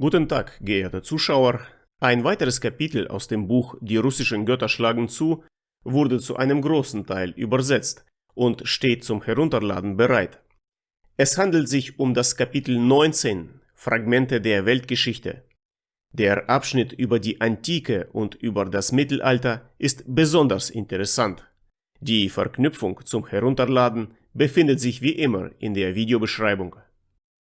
Guten Tag, geehrte Zuschauer. Ein weiteres Kapitel aus dem Buch Die russischen Götter schlagen zu wurde zu einem großen Teil übersetzt und steht zum Herunterladen bereit. Es handelt sich um das Kapitel 19 Fragmente der Weltgeschichte. Der Abschnitt über die Antike und über das Mittelalter ist besonders interessant. Die Verknüpfung zum Herunterladen befindet sich wie immer in der Videobeschreibung.